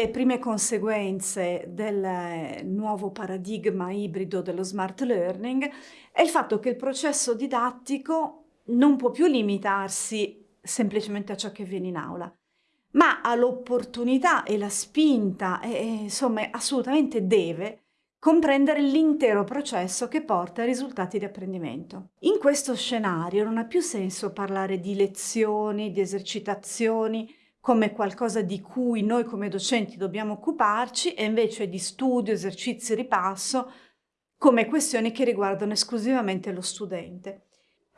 delle prime conseguenze del nuovo paradigma ibrido dello smart learning è il fatto che il processo didattico non può più limitarsi semplicemente a ciò che avviene in aula, ma ha l'opportunità e la spinta, e, insomma assolutamente deve, comprendere l'intero processo che porta ai risultati di apprendimento. In questo scenario non ha più senso parlare di lezioni, di esercitazioni, come qualcosa di cui noi come docenti dobbiamo occuparci e invece di studio, esercizi, ripasso come questioni che riguardano esclusivamente lo studente.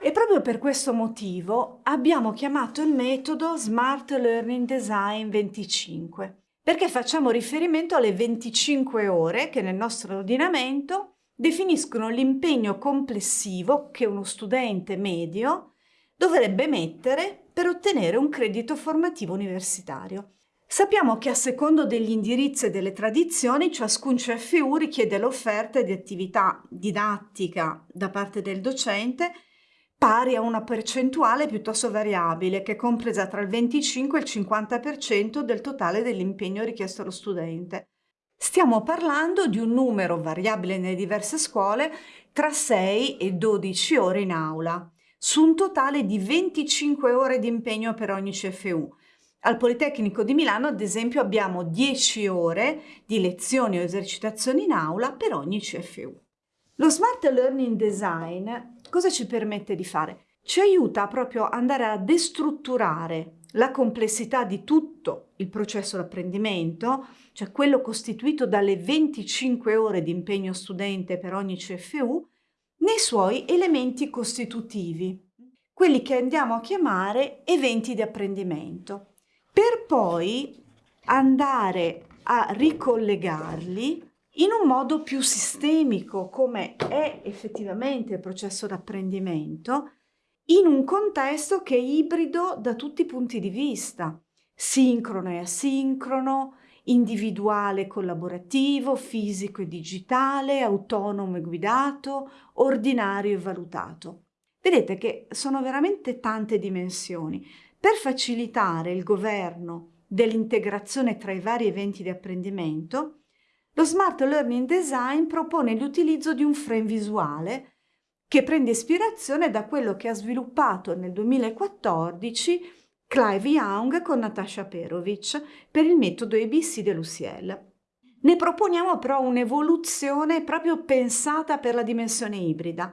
E proprio per questo motivo abbiamo chiamato il metodo Smart Learning Design 25, perché facciamo riferimento alle 25 ore che nel nostro ordinamento definiscono l'impegno complessivo che uno studente medio dovrebbe mettere per ottenere un credito formativo universitario. Sappiamo che a secondo degli indirizzi e delle tradizioni ciascun CFU richiede l'offerta di attività didattica da parte del docente pari a una percentuale piuttosto variabile che è compresa tra il 25 e il 50% del totale dell'impegno richiesto allo studente. Stiamo parlando di un numero variabile nelle diverse scuole tra 6 e 12 ore in aula su un totale di 25 ore di impegno per ogni CFU. Al Politecnico di Milano, ad esempio, abbiamo 10 ore di lezioni o esercitazioni in aula per ogni CFU. Lo Smart Learning Design cosa ci permette di fare? Ci aiuta proprio ad andare a destrutturare la complessità di tutto il processo d'apprendimento, cioè quello costituito dalle 25 ore di impegno studente per ogni CFU, nei suoi elementi costitutivi, quelli che andiamo a chiamare eventi di apprendimento, per poi andare a ricollegarli in un modo più sistemico, come è effettivamente il processo d'apprendimento, in un contesto che è ibrido da tutti i punti di vista, sincrono e asincrono, individuale collaborativo, fisico e digitale, autonomo e guidato, ordinario e valutato. Vedete che sono veramente tante dimensioni. Per facilitare il governo dell'integrazione tra i vari eventi di apprendimento, lo Smart Learning Design propone l'utilizzo di un frame visuale che prende ispirazione da quello che ha sviluppato nel 2014 Clive Young con Natasha Perovic per il metodo ABC dell'UCL. Ne proponiamo però un'evoluzione proprio pensata per la dimensione ibrida,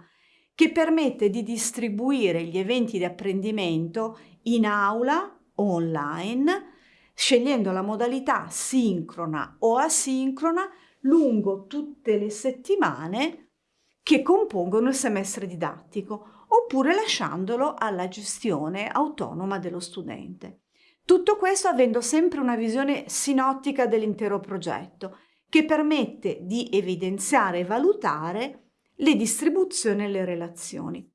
che permette di distribuire gli eventi di apprendimento in aula o online, scegliendo la modalità sincrona o asincrona lungo tutte le settimane che compongono il semestre didattico oppure lasciandolo alla gestione autonoma dello studente. Tutto questo avendo sempre una visione sinottica dell'intero progetto, che permette di evidenziare e valutare le distribuzioni e le relazioni.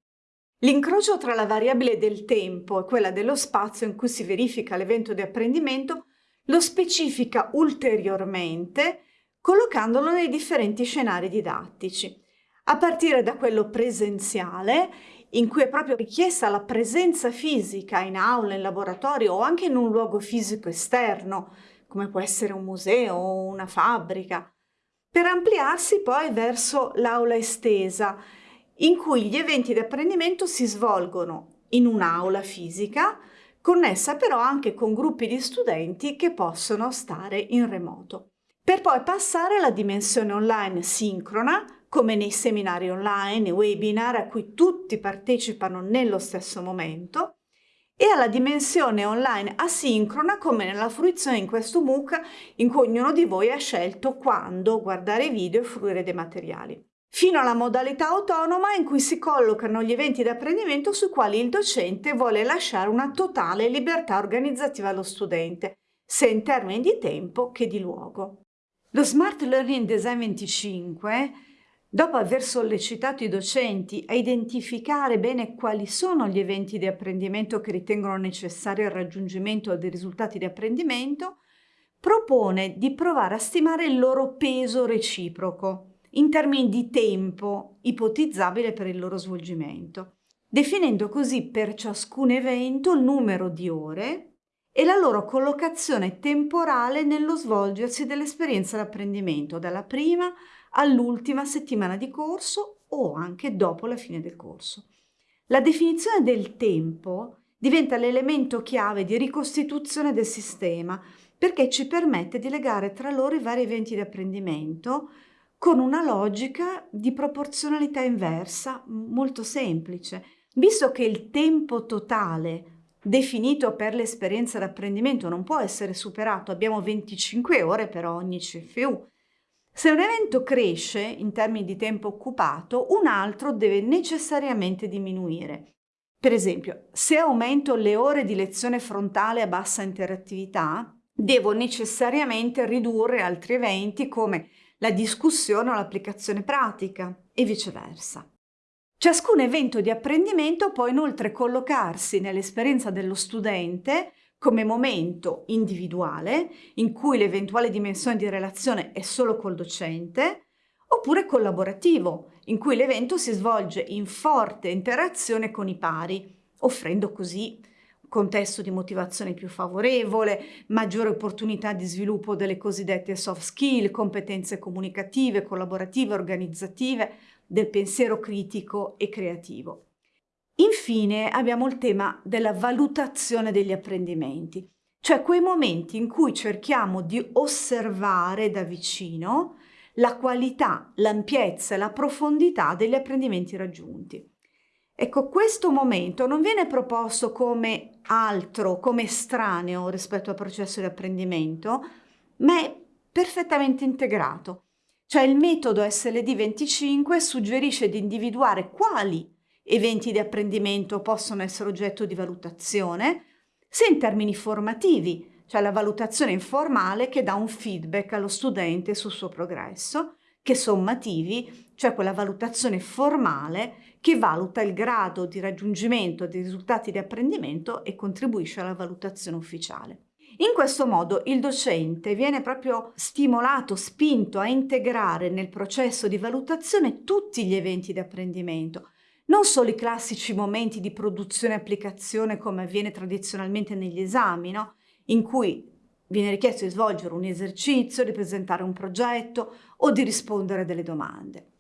L'incrocio tra la variabile del tempo e quella dello spazio in cui si verifica l'evento di apprendimento lo specifica ulteriormente collocandolo nei differenti scenari didattici, a partire da quello presenziale in cui è proprio richiesta la presenza fisica in aula, in laboratorio o anche in un luogo fisico esterno, come può essere un museo o una fabbrica, per ampliarsi poi verso l'aula estesa, in cui gli eventi di apprendimento si svolgono in un'aula fisica, connessa però anche con gruppi di studenti che possono stare in remoto. Per poi passare alla dimensione online sincrona, come nei seminari online, webinar a cui tutti partecipano nello stesso momento, e alla dimensione online asincrona come nella fruizione in questo MOOC in cui ognuno di voi ha scelto quando guardare video e fruire dei materiali, fino alla modalità autonoma in cui si collocano gli eventi di apprendimento sui quali il docente vuole lasciare una totale libertà organizzativa allo studente, sia in termini di tempo che di luogo. Lo Smart Learning Design 25 Dopo aver sollecitato i docenti a identificare bene quali sono gli eventi di apprendimento che ritengono necessari al raggiungimento dei risultati di apprendimento, propone di provare a stimare il loro peso reciproco in termini di tempo ipotizzabile per il loro svolgimento, definendo così per ciascun evento il numero di ore e la loro collocazione temporale nello svolgersi dell'esperienza d'apprendimento, dalla prima all'ultima settimana di corso o anche dopo la fine del corso. La definizione del tempo diventa l'elemento chiave di ricostituzione del sistema perché ci permette di legare tra loro i vari eventi di apprendimento con una logica di proporzionalità inversa molto semplice. Visto che il tempo totale definito per l'esperienza d'apprendimento non può essere superato, abbiamo 25 ore per ogni CFU, se un evento cresce in termini di tempo occupato, un altro deve necessariamente diminuire. Per esempio, se aumento le ore di lezione frontale a bassa interattività, devo necessariamente ridurre altri eventi come la discussione o l'applicazione pratica e viceversa. Ciascun evento di apprendimento può inoltre collocarsi nell'esperienza dello studente come momento individuale in cui l'eventuale dimensione di relazione è solo col docente, oppure collaborativo, in cui l'evento si svolge in forte interazione con i pari, offrendo così un contesto di motivazione più favorevole, maggiore opportunità di sviluppo delle cosiddette soft skill, competenze comunicative, collaborative, organizzative, del pensiero critico e creativo. Infine abbiamo il tema della valutazione degli apprendimenti, cioè quei momenti in cui cerchiamo di osservare da vicino la qualità, l'ampiezza e la profondità degli apprendimenti raggiunti. Ecco, questo momento non viene proposto come altro, come estraneo rispetto al processo di apprendimento, ma è perfettamente integrato. Cioè il metodo SLD25 suggerisce di individuare quali eventi di apprendimento possono essere oggetto di valutazione, sia in termini formativi, cioè la valutazione informale che dà un feedback allo studente sul suo progresso, che sommativi, cioè quella valutazione formale che valuta il grado di raggiungimento dei risultati di apprendimento e contribuisce alla valutazione ufficiale. In questo modo il docente viene proprio stimolato, spinto a integrare nel processo di valutazione tutti gli eventi di apprendimento, non solo i classici momenti di produzione e applicazione come avviene tradizionalmente negli esami, no? in cui viene richiesto di svolgere un esercizio, di presentare un progetto o di rispondere a delle domande.